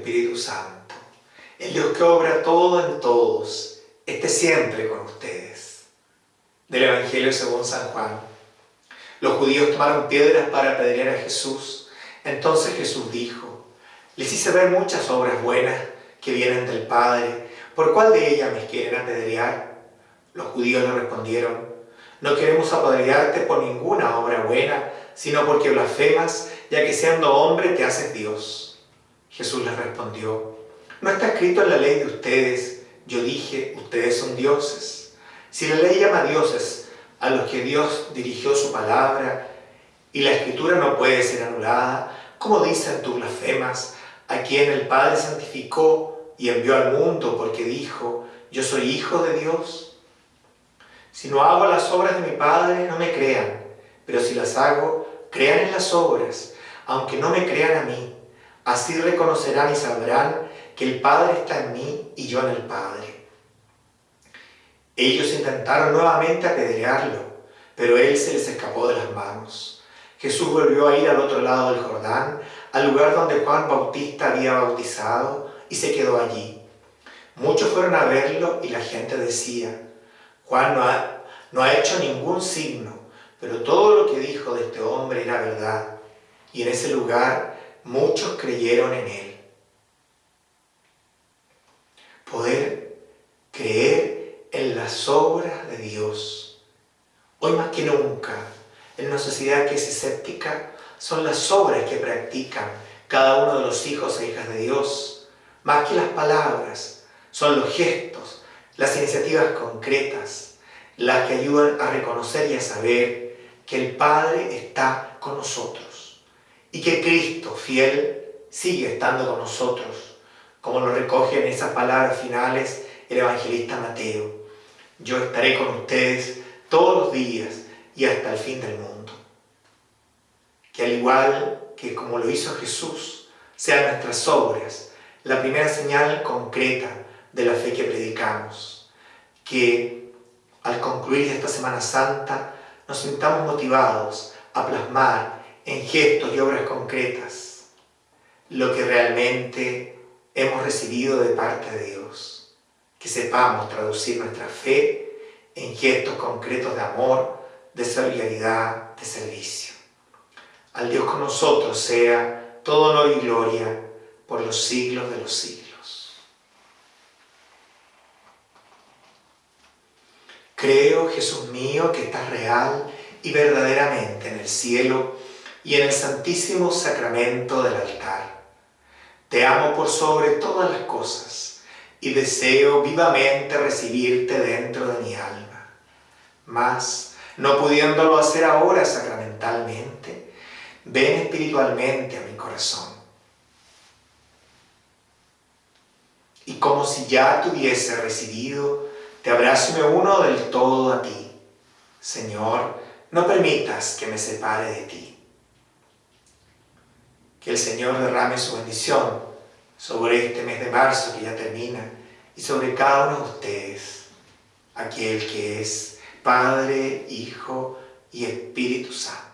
Espíritu Santo, el Dios que obra todo en todos, esté siempre con ustedes. Del Evangelio según San Juan. Los judíos tomaron piedras para apedrear a Jesús. Entonces Jesús dijo, les hice ver muchas obras buenas que vienen del Padre. ¿Por cuál de ellas me quieren apedrear? Los judíos le respondieron, no queremos apedrearte por ninguna obra buena, sino porque blasfemas, ya que siendo hombre te haces Dios. Jesús les respondió, no está escrito en la ley de ustedes, yo dije, ustedes son dioses. Si la ley llama dioses a los que Dios dirigió su palabra, y la escritura no puede ser anulada, como dicen tus blasfemas, a quien el Padre santificó y envió al mundo porque dijo, yo soy hijo de Dios. Si no hago las obras de mi Padre, no me crean, pero si las hago, crean en las obras, aunque no me crean a mí. Así reconocerán y sabrán que el Padre está en mí y yo en el Padre. Ellos intentaron nuevamente apedrearlo, pero él se les escapó de las manos. Jesús volvió a ir al otro lado del Jordán, al lugar donde Juan Bautista había bautizado, y se quedó allí. Muchos fueron a verlo y la gente decía, Juan no ha, hecho ningún signo, pero todo lo que dijo de este hombre era verdad. Y en ese lugar muchos creyeron en él. Poder creer en las obras de Dios. Hoy más que nunca, en una sociedad que es escéptica, son las obras que practican cada uno de los hijos e hijas de Dios. Más que las palabras, son los gestos, las iniciativas concretas, las que ayudan a reconocer y a saber que el Padre está con nosotros y que Cristo, fiel, sigue estando con nosotros, como lo recoge en esas palabras finales el evangelista Mateo. Yo estaré con ustedes todos los días y hasta el fin del mundo. Que al igual que como lo hizo Jesús, sean nuestras obras la primera señal concreta de la fe que predicamos. Que al concluir esta Semana Santa nos sintamos motivados a plasmar en gestos y obras concretas lo que realmente hemos recibido de parte de Dios. Que sepamos traducir nuestra fe en gestos concretos de amor, de solidaridad, de servicio. Al Dios con nosotros sea todo honor y gloria por los siglos de los siglos. Creo, Jesús mío, que estás real y verdaderamente en el cielo y en el santísimo sacramento del altar. Te amo por sobre todas las cosas y deseo vivamente recibirte dentro de mi alma. Mas, no pudiéndolo hacer ahora sacramentalmente, ven espiritualmente a mi corazón. Y como si ya te hubiese recibido, te abrazo y me uno del todo a ti. Señor, no permitas que me separe de ti. Que el Señor derrame su bendición sobre este mes de marzo que ya termina y sobre cada uno de ustedes, aquel que es Padre, Hijo y Espíritu Santo.